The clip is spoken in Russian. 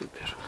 Супер.